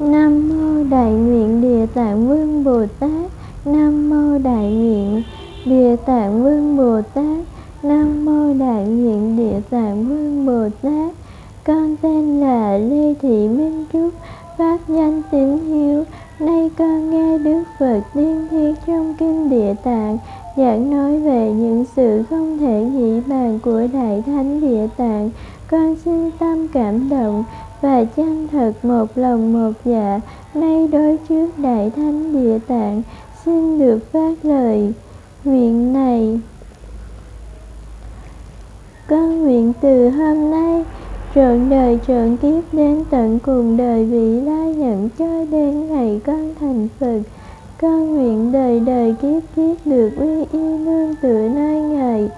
Nam mô Đại nguyện Địa Tạng Vương Bồ Tát. Nam mô Đại nguyện Địa Tạng Vương Bồ Tát. Nam mô Đại nguyện Địa Tạng Vương Bồ Tát. Con tên là Lê Thị Minh Trúc, pháp danh tín hiếu. Nay con nghe Đức Phật tiên thiết trong kinh Địa Tạng, giảng nói về những sự không thể nghĩ bàn của Đại Thánh Địa Tạng. Con xin tâm cảm động và chân thật một lòng một dạ nay đối trước đại thánh địa tạng, xin được phát lời nguyện này con nguyện từ hôm nay trọn đời trọn kiếp đến tận cùng đời vị lai nhận cho đến ngày con thành phật. Con nguyện đời đời kiếp kiếp được uy y nương tựa nơi ngài.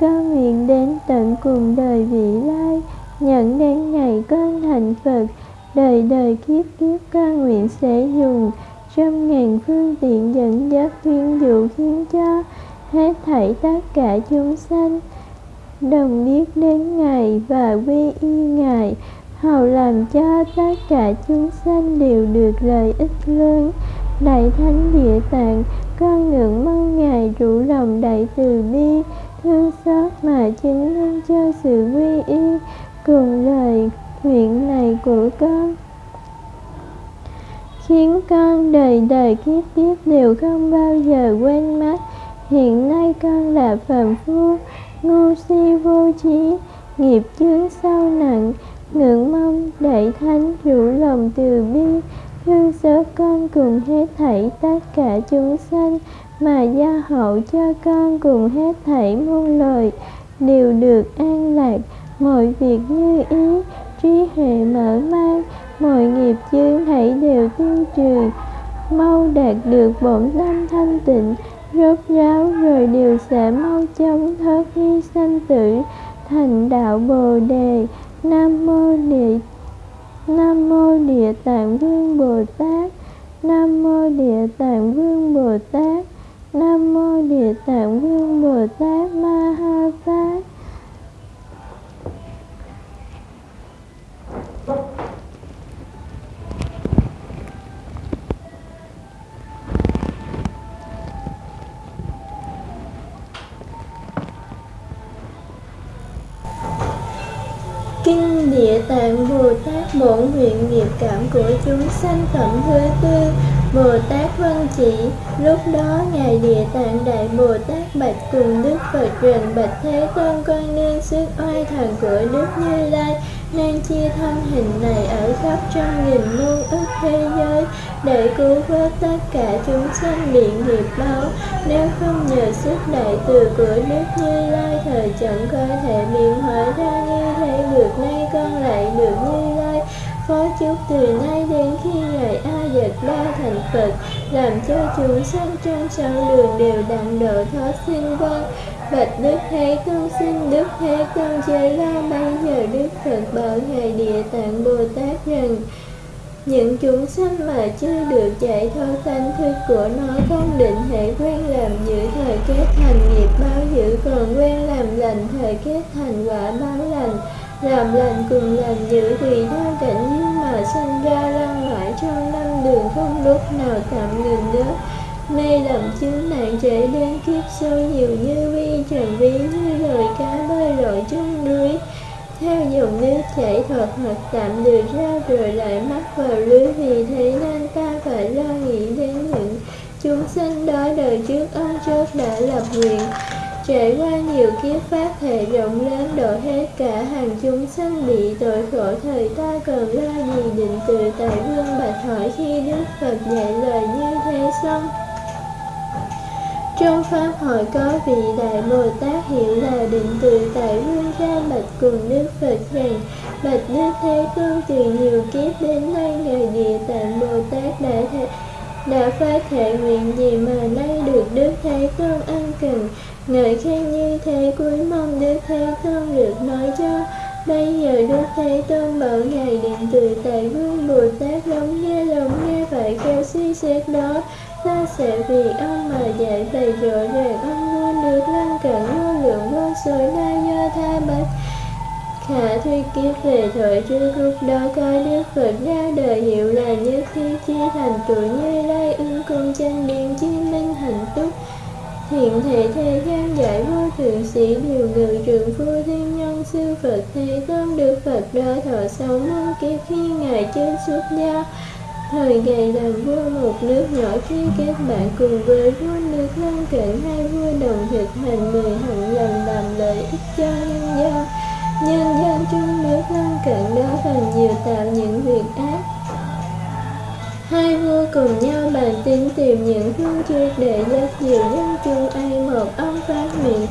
Con nguyện đến tận cùng đời vị lai nhận đến ngày con thành Phật, đời đời kiếp kiếp con nguyện sẽ dùng trăm ngàn phương tiện dẫn dắt khuyên dụ khiến cho hết thảy tất cả chúng sanh đồng biết đến Ngài và quy y Ngài, hầu làm cho tất cả chúng sanh đều được lợi ích lớn. Đại Thánh Địa Tạng, con ngưỡng mong Ngài rủ lòng đại từ bi, thương xót mà chứng minh cho sự quy y, cùng lời nguyện này của con. Khiến con đời đời kiếp kiếp đều không bao giờ quên mất. Hiện nay con là phàm phu ngu si vô trí nghiệp chướng sâu nặng, ngưỡng mong đại thánh rủ lòng từ bi. Thương xót con cùng hết thảy tất cả chúng sanh, mà gia hậu cho con cùng hết thảy muôn lời đều được an lạc. Mọi việc như ý, trí huệ mở mang, mọi nghiệp chướng hãy đều tiêu trừ. Mau đạt được bổn tâm thanh tịnh rốt ráo rồi đều sẽ mau chóng thoát hy sanh tử thành đạo bồ đề. Nam mô địa, nam mô địa tạng vương bồ tát. Nam mô địa tạng vương bồ tát. Nam mô địa tạng vương bồ tát ma ha tát. Kinh Địa Tạng Bồ Tát Bổn nguyện nghiệp cảm của chúng sanh phẩm thứ tư, Bồ Tát văn Chỉ. Lúc đó, Ngài Địa Tạng Đại Bồ Tát bạch cùng Đức Phật rằng Bạch Thế Tôn con nương sức oai thần của Đức Như Lai nên chia thân hình này ở khắp trăm nghìn muôn ức thế giới, để cứu vớt tất cả chúng sanh bị nghiệp báo nếu không nhờ sức đại từ của đức như lai, thời chẳng có thể biến hóa ra như thế được, nay con lại được như lai. Phó chúc từ nay đến khi ngài a dật ba thành phật, làm cho chúng sanh trong sáu đường đều đặng độ thoát sinh vân Bạch Đức Thế Tôn xin Đức Thế Tôn chế la bây giờ Đức Phật bảo Ngài Địa Tạng Bồ Tát rằng, những chúng sanh mà chưa được chạy thoát tánh thức của nó không định hệ quen làm giữ thời kết thành nghiệp báo giữ còn quen làm lành thời kết thành quả báo lành, làm lành cùng làm giữ tùy theo cảnh nhưng mà sanh ra lăng mãi trong năm đường không lúc nào tạm ngừng nữa mê lầm chứng nạn trễ đến kiếp sâu, nhiều như vi trần ví, như lời cá bơi lội trong núi. Theo dòng nước chảy thật hoặc tạm được ra, rồi lại mắc vào lưới vì thế nên ta phải lo nghĩ đến những chúng sinh đó đời trước ông trước đã lập nguyện. Trải qua nhiều kiếp pháp thể rộng lớn độ hết cả, hàng chúng sanh bị tội khổ thời ta cần lo gì định từ tại vương bạch hỏi khi đức phật dạy lời như thế xong? Trong Pháp hội có vị Đại Bồ Tát hiểu là định từ tại vương gia bạch cùng Đức Phật rằng Bạch Đức Thế Tôn từ nhiều kiếp đến nay Ngài Địa Tạng Bồ Tát đã thể, đã phát thể nguyện gì mà nay được Đức Thế Tôn ăn cần. Ngợi khen như thế cuối mong Đức Thế Tôn được nói cho. Bây giờ Đức Thế Tôn bảo Ngài điện từ tại vương Bồ Tát lắng nghe lắng nghe phải kêu suy xét đó ta sẽ vì ông mà dạy bày rõ ràng ông luôn được lân cận vô lượng vô số na do tha bách. Khả thuy kiếp về thời trước lúc đó coi Đức Phật ra đời hiệu là như khi chi thành tuổi như lai ưng cung chân điện chi minh hạnh túc Hiện thể thế gian giải vô thượng sĩ, điều ngự trường phu thiên nhân sư Phật Thế Tôn Đức Phật đó thọ sống muôn kiếp khi Ngài chân xuất gia. Thời ngày làm vua một nước nhỏ khi các bạn cùng với vua nước lân cận hai vua đồng thực hành mười hạnh lần làm lợi ích cho nhân dân nhân dân chung nước lân cận đó phần nhiều tạo những việc ác. Hai vua cùng nhau bàn tính tìm những phương triệt để giác dìu dân chung ai một ông phát nguyện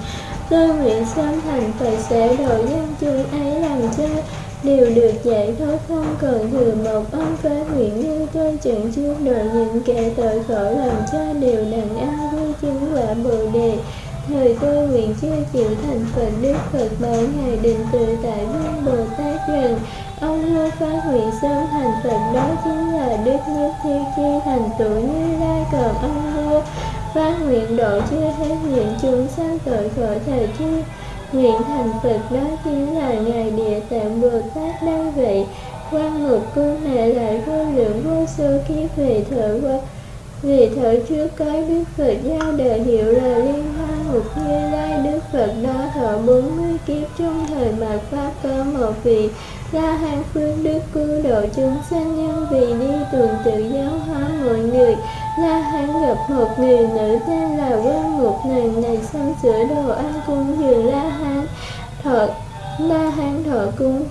tôi nguyện sớm thành phật sẽ độ dân chung ấy làm cho đều được giải thoát không cần thừa một ông phá nguyện như tôi chẳng trước đời những kẻ tội khổ làm cha đều đàn an vui chứng quả bồ đề. Thời tôi nguyện chưa chịu thành Phật, Đức Phật bảo Ngài định tự tại vương Bồ Tát rằng, Ông vua phá nguyện sớm thành Phật, đó chính là Đức Nhất Thiên Chi thành tựu như lai còn. Ông vua phát nguyện độ chưa hết những chúng sanh tội khổ thời chi nguyện thành Phật đó chính là Ngài Địa Tạng Bồ Tát đây vậy quan một cung mẹ lại vô lượng vô số kiếp về thở qua. Vì thở trước cái Đức Phật giao đời hiệu là Liên Hoa Mục Như Lai. Đức Phật đó thọ bốn mươi kiếp trong thời mạt Pháp có một vị La Hán Phương Đức cứu độ chúng sanh nhân vì đi tuần tự giáo hóa mọi người. La Hán gặp một người nữ tên là Quan Ngục nàng này xong sửa đồ ăn cung dường La Hán thọ, La Hán thọ cung.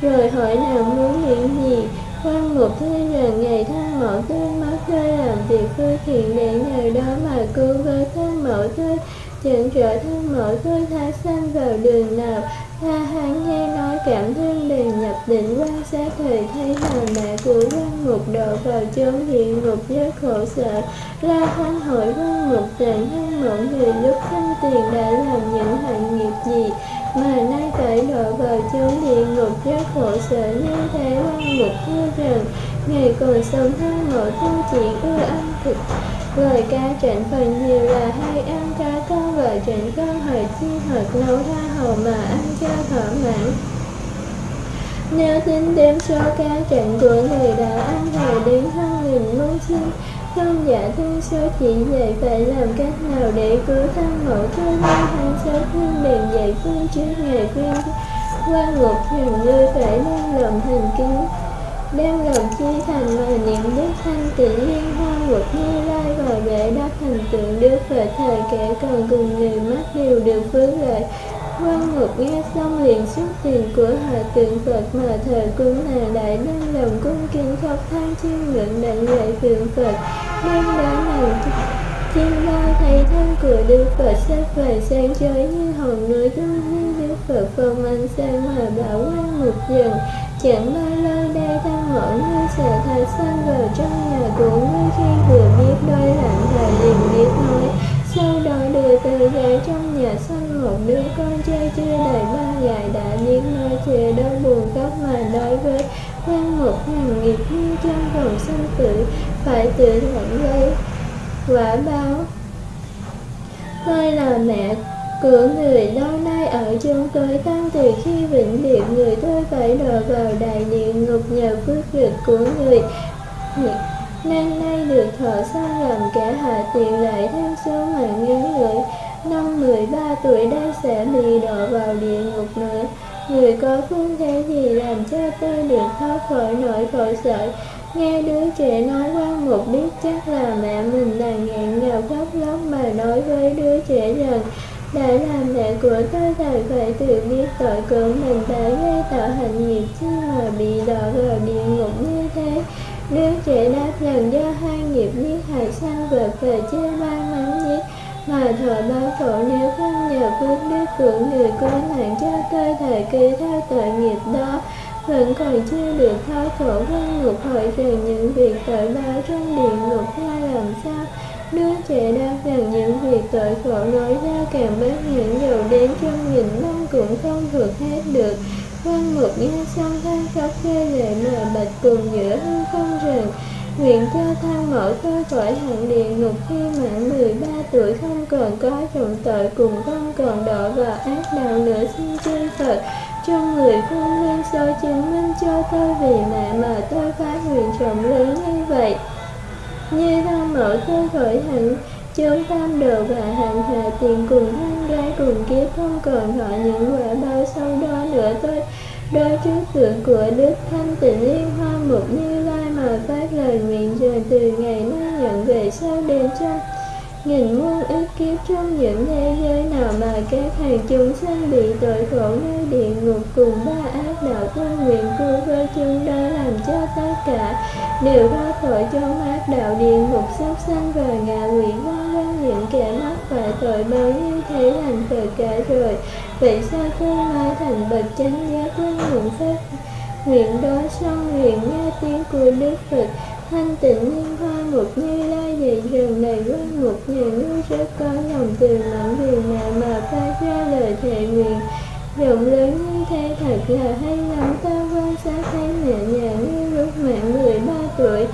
Rồi hỏi nàng muốn những gì? Quan Ngục thấy rằng ngày thân mẫu tôi mất tôi làm việc khơi thiện để nhờ đó mà cứu với thân mẫu tôi chẳng trở thân mẫu tôi thả sanh vào đường nào? La Hán nghe nói cảm thương liền nhập định quan sát thời, thấy là mẹ của quan ngục độ vào chốn địa ngục rất khổ sở. La Hán hỏi quan ngục rằng thân mộng thì lúc thanh tiền đã làm những hạnh nghiệp gì mà nay phải độ vào chốn địa ngục rất khổ sở như thế quan ngục thưa rằng, ngày còn sống thân mộ tu chỉ ưa ăn thịt Lời ca trịnh phần nhiều là hay ăn cá con và trịnh con hỏi chi hoặc nấu tha hầu mà ăn cho thỏa mãn. Nếu tính đếm số ca trận của người đã ăn thời đến hơn nghìn muôn chi, không giả thương số chỉ vậy phải làm cách nào để cứu thân mẫu cho nên hàng số thương bèn dạy phương trước ngày khuyên. Qua ngục rằng ngươi phải đem lòng thành kính đem lòng chi thành và niệm đức thanh tịnh liên hoa luật như lai và để đáp thành tượng đức phật thời kẻ còn cùng người mắt đều được phước lợi. Quan ngục nghe xong liền xuất tiền của hòa tượng phật mà thờ cúng nàng đại đem lòng cung kính khóc than chiêm ngưỡng đảnh lễ tượng phật. Nên đã nàng thiên lao thấy thân của đức phật sắp về sáng chói như hòn núi trong như đức phật phong ánh sáng mà bảo quan ngục dần chẳng bao lâu đây vỡ mẫu như sẽ thái sang vào trong nhà của ngươi khi vừa biết đôi lạnh thời liền biết nói. Sau đó đưa từ ghế trong nhà sanh một đứa con trai chưa đầy ba ngày đã biết nói chê đau buồn khóc mà nói với. Quan một hàng nghiệp như trong vòng sanh tử, phải tự nhận lấy quả báo. Tôi là mẹ của người lâu nay ở chung tôi tăng từ khi vĩnh biệt, người tôi phải đọa vào đại địa ngục nhờ phước lực của người. Nên nay được thọ xong làm kẻ hạ tiện lại thêm số mạng ngắn người năm 13 tuổi đây sẽ bị đọa vào địa ngục nữa. Người có phương thế gì làm cho tôi được thoát khỏi nỗi khổ sở? Nghe đứa trẻ nói quan một biết chắc là mẹ mình đang nghẹn ngào khóc lóc mà nói với đứa trẻ rằng đã làm mẹ của tôi thật phải tự biết tội của mình đã gây tạo hành nghiệp chứ mà bị đọa vào địa ngục như thế. Đứa trẻ đáp rằng do hai nghiệp giết hại sanh vật và chơi ba mắng giết? Mà thọ báo khổ nếu không nhờ phước đức của người cứu nạn cho tôi thời kỳ theo tội nghiệp đó, vẫn còn chưa được thoát khổ vân ngục hỏi rằng những việc tội báo trong địa ngục ra làm sao? Đứa trẻ đang rằng những việc tội khổ nói ra càng bất những dầu đến trong nghìn năm cũng không vượt hết được. Quan một nghe xong than khóc rơi lệ mà bạch cùng giữa hư không rằng, Nguyện cho thân mẫu tôi khỏi hạn địa ngục khi mãn 13 tuổi không còn có trọng tội cùng không còn đọa vào ác đạo nữa xin chư Phật. Trong người phương nguyên soi chứng minh cho tôi vì mẹ mà tôi phát nguyện trọng lớn như vậy như tham lỗi tôi khởi hẳn chốn tam đồ và hạnh hạ tiền cùng thân gái cùng kiếp không còn họ những quả bao sâu đó nữa tôi đôi trước tượng của đức thanh tịnh liên hoa mục như lai mà phát lời nguyện rồi từ ngày nay nhận về sau đến trong nghìn muôn ức kiếp trong những thế giới nào mà các hàng chúng sanh bị tội khổ nơi địa ngục cùng ba ác đạo quân nguyện cứu với chúng đó làm cho tất cả đều thoát khỏi cho ác đạo địa ngục sắp sanh và ngạ quỷ vân vân những kẻ mắc phải tội bao nhiêu thế thành Phật cả rồi. Vậy sao tôi mai thành bậc chánh giác với nguyện phép nguyện đó xong nguyện nghe tiếng của đức phật, thanh tịnh liên hoa một như lai dạy này quan một nhà nước sẽ có lòng từ mãn vì nào mà phát ra lời thề nguyện. Rộng lớn như thế thật là hay lắm, ta quan sát thấy mẹ nhà như lúc mạng 13 tuổi.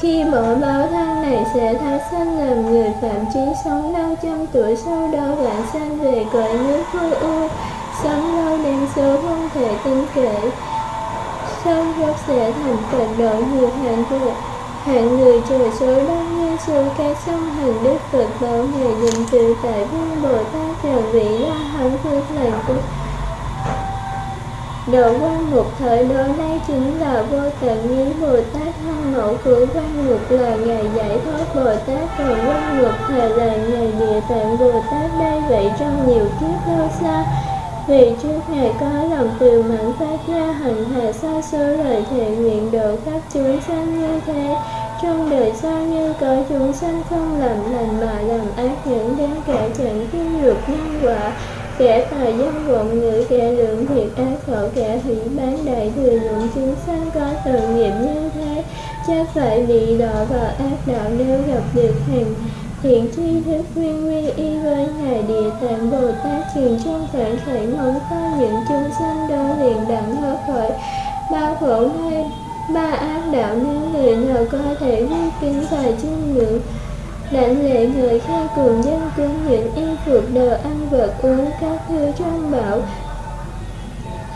Khi bỏ báo thân này sẽ thái sanh làm người phạm chí sống lâu trăm tuổi, sau đó bạn sanh về cõi nước vô u, sống lâu đem số không thể tin kể sau đó sẽ thành Phật độ nhiều hạnh phúc hạng người trời số đông như số ca sông hành đức Phật bảo ngày dình từ tại vương Bồ Tát rằng vị la hán phương lành của Độ quan một thời đó đây chính là vô tận, như Bồ Tát thân mẫu của quan ngục là ngày giải thoát Bồ Tát, Còn quan ngục thời là ngày địa tạng Bồ Tát đây vậy trong nhiều kiếp lâu xa vì trước ngày có lòng từ mãn phát ra, hành hạ xa xưa lời thề, nguyện độ khắp chúng sanh như thế. Trong đời sau như có chúng sanh không làm lành mà làm ác những đến kẻ chẳng kim được nhân quả. Kẻ tài dân vọng ngữ, kẻ lượng thiệt ác khẩu kẻ hủy bán đại thừa dụng chúng sanh có tội nghiệp như thế. Chắc phải bị đọa vào ác đạo nếu gặp được hàng hiện tri thức nguyên quy y với ngài địa tạng bồ tát truyền trong thể khởi mong có những chúng sanh đó liền đẳng thoát khỏi ba khổ nơi ba ác đạo nếu người nào có thể vi kính và chiêm ngưỡng đảnh lễ người khai cường dân cúng những y phục đồ ăn vật uống các thứ trong bảo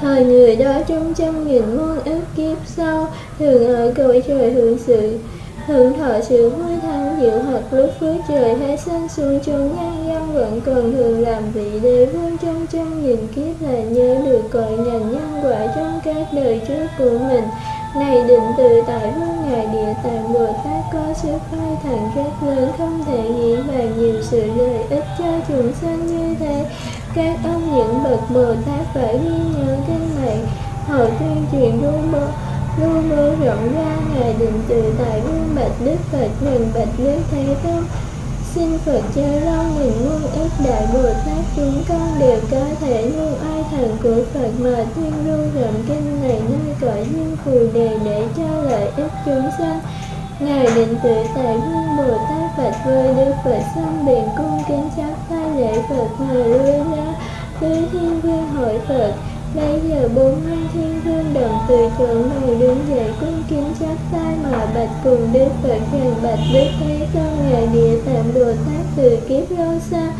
Thời người đó trong trăm nghìn muôn ức kiếp sau Thường ở cõi trời hưởng sự Hưởng thọ sự vui thắng, diệu hợp lúc phước trời hay sinh xuống chốn nhân dân vẫn còn thường làm vị đế vương trong trăm nghìn kiếp là nhớ được cội ngành nhân quả trong các đời trước của mình. Này định tự tại vương ngài địa tạng bồ tát có sức khai thẳng rất lớn, không thể nghĩ bàn nhiều sự lợi ích cho chúng sanh như thế. Các ông những bậc bồ tát phải ghi nhớ kinh này họ tuyên truyền đu mơ lưu luôn rộng ra ngài định tự tại vương bạch đức phật rằng bạch đức thế tôn xin Phật cho lâu mình muôn ít đại Bồ Tát chúng con đều có thể như ai thần của Phật mà tuyên lưu rộng kinh này nơi cõi nhân phù đề để cho lợi ích chúng sanh. Ngài định tự tại vương Bồ Tát bạch với Đức Phật xong biển cung kính chắp tay lễ Phật mà lui ra với thiên vương hội Phật Bây giờ bốn hai thiên vương đồng từ chỗ ngồi đứng dậy, cung kính chắp tay mà bạch cùng Đức Phật rằng bạch Đức Thế Tôn Ngài Địa tạm đồ Tát từ kiếp lâu xa.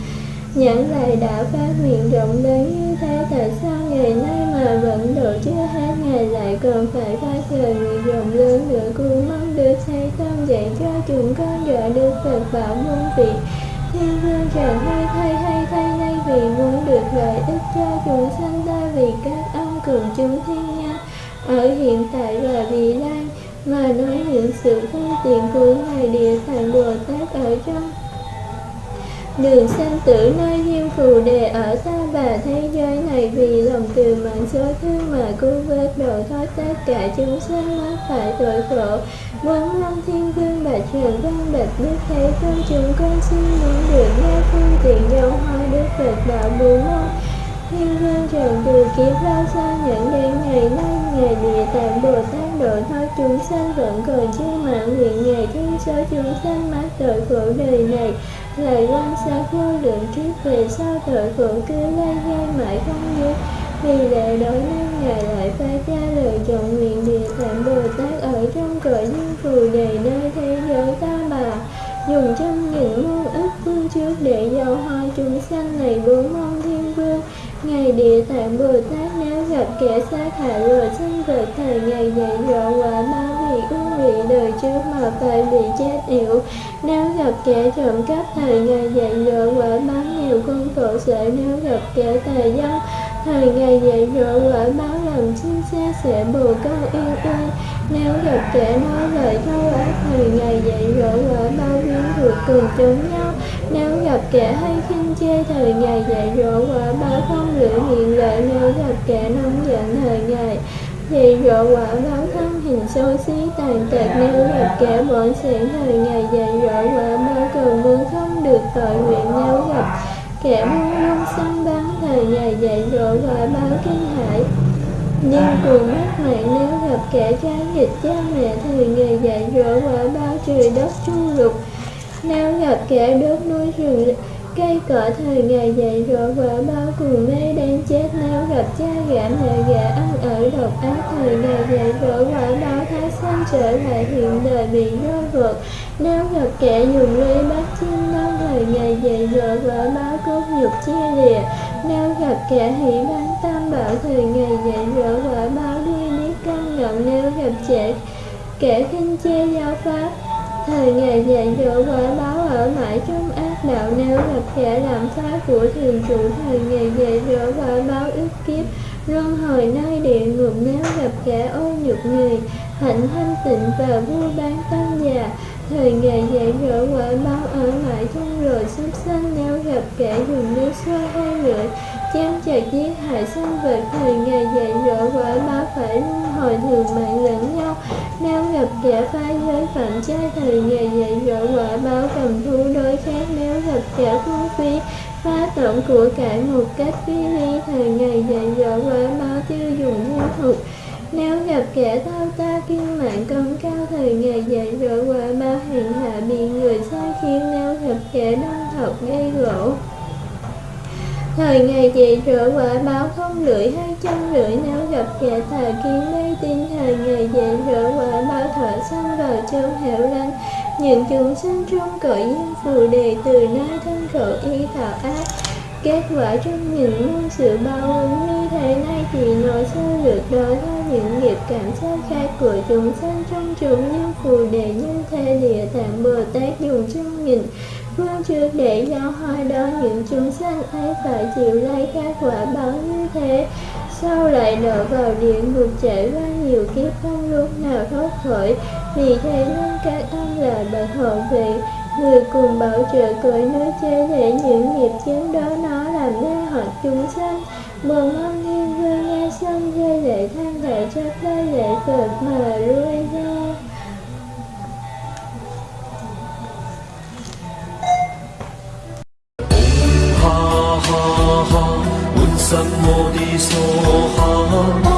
Nhãn lại đã phát nguyện rộng lớn như thế, Tại sao ngày nay mà vẫn độ chưa hết ngày lại còn phải phát lời nguyện rộng lớn nữa? Cũng mong được Thế Tôn dạy cho chúng con dọa Đức Phật bảo môn vị Thiên vương rằng hay thay hay thay nay vì muốn được lợi ích cho chúng sanh vì các ông cường chúng thiên nha. Ở hiện tại và vị lai, mà nói những sự phương tiện của ngài địa tạng bồ tát ở trong. Đường sanh tử nơi diêm phù đề ở ta bà thế giới này vì lòng từ mạng số thương mà cứu vớt độ thoát tất cả chúng sanh mắc phải tội khổ. Quán long thiên vương bạch trường văn bạch đức thế tôn chúng con xin muốn được nghe phương tiện dấu hoa đức phật đạo bồ môn thiên vương trần từ kiếp ra xa nhận đến ngày nay, ngày địa tạng bồ tát độ thoát chúng sanh vẫn còn chưa mạng nguyện, ngày thương số chúng sanh mát tội khổ đời này. Lời quan sát vô lượng kiếp về sau tội khổ cứ lây gai mãi không dứt. Vì lệ đó nên Ngài lại phát ra lời chọn nguyện Địa Tạng Bồ Tát ở trong cõi dương phù đề nơi thế giới ta bà. Dùng trăm nghìn muôn ức phương trước để dầu hoa chúng sanh này bốn mong thiên vương ngày Địa Tạng Bồ Tát, nếu gặp kẻ sát hại rồi sinh vật thời ngày dạy dỗ quả báo vì ưu vị đời trước mà phải bị chết yểu. Nếu gặp kẻ trộm cắp thời ngày dạy dỗ quả báo nhiều không khổ sở Nếu gặp kẻ tà dâm thời ngày dạy dỗ quả báo làm chim xa sẽ bồ câu yêu ơi Nếu gặp kẻ nói lời thâu ác thời ngày dạy dỗ quả báo biến thuộc cùng chúng nhau nếu gặp kẻ hay khinh chê thời ngày dạy dỗ quả báo không lưỡi miệng lợi Nếu gặp kẻ nóng giận thời ngày dạy dỗ quả báo thân hình xấu xí tàn tật, Nếu gặp kẻ bọn xẻn thời ngày dạy dỗ quả báo cầu muốn không được tội nguyện, Nếu gặp kẻ buông lung săn bắn thời ngày dạy dỗ quả báo kinh hãi. Nhưng cuồng mất mạng, nếu gặp kẻ trái nghịch cha mẹ thì nghề dạy dỗ quả báo trời đất chu lục nếu gặp kẻ đốt núi rừng, cây cỏ thời ngày dậy rồi quả báo cùng mê đang chết. Nếu gặp cha gã, mẹ gã ăn ở độc ác, thời ngày dậy rồi quả báo thái xanh trở lại, hiện đời bị rơi vượt nếu gặp kẻ dùng lưới bắt chim non thời ngày dậy rồi quả báo cốt nhục chia lìa. Nếu gặp kẻ hỷ bán tam bảo, thời ngày dậy rồi quả báo đi biết căn ngọn nếu gặp trẻ, kẻ khinh chê giáo pháp thời ngày dạy dỗ quả báo ở mãi trong ác đạo nếu gặp kẻ làm phá của thường trụ thời ngày dạy dỗ quả báo ức kiếp. Luân hồi nơi địa ngục nếu gặp kẻ ô nhục người hạnh thanh tịnh và vua bán tâm già. Thời ngày dạy dỗ quả báo ở mãi trong rồi sắp sanh nếu gặp kẻ dùng nước xoa hai lưỡi Chăm chặt giết hại sinh vật thời ngày dạy dỗ quả báo phải hồi thường mạng lẫn nhau. Nếu gặp kẻ phá giới phạm trai thời ngày dạy dỗ quả báo cầm thú đối khác nếu gặp kẻ phung phí, phá tổng của cải một cách phi ly thời ngày dạy dỗ quả báo tiêu dùng vô thuật. Nếu gặp kẻ thao ta kiên mạng công cao, thời ngày dạy dỗ quả báo hèn hạ bị người sai khiến. Nếu gặp kẻ đông thọc gây gỗ Thời ngày dạy rửa quả báo không lưỡi hay chân lưỡi nếu gặp kẻ thà kiến mê tin. Thời ngày dạy rửa quả báo thở xong vào trong hẻo lánh. Những chúng sinh trong cõi nhân phù đề từ nơi thân khổ y tạo ác. Kết quả trong những muôn sự bao ứng như thế này thì nói sơ lược đó theo những nghiệp cảm giác khác của chúng sanh. Trong chúng như phù đề như thế địa tạng Bồ Tát dùng trong nghìn phương trước để giao hai đó, những chúng sanh ấy phải chịu lấy các quả báo như thế. Sau lại đổ vào địa ngục trải qua nhiều kiếp không lúc nào thoát khỏi? Vì thế nên các ông là bậc hộ vệ, người cùng bảo trợ cõi nói chế để những nghiệp chướng đó nó làm ra hoặc chúng sanh. Bồn mong thiên vương nghe xong, rơi lệ than thở cho tới lệ phật mà lui ra. ha ha ha，满心我的梭哈。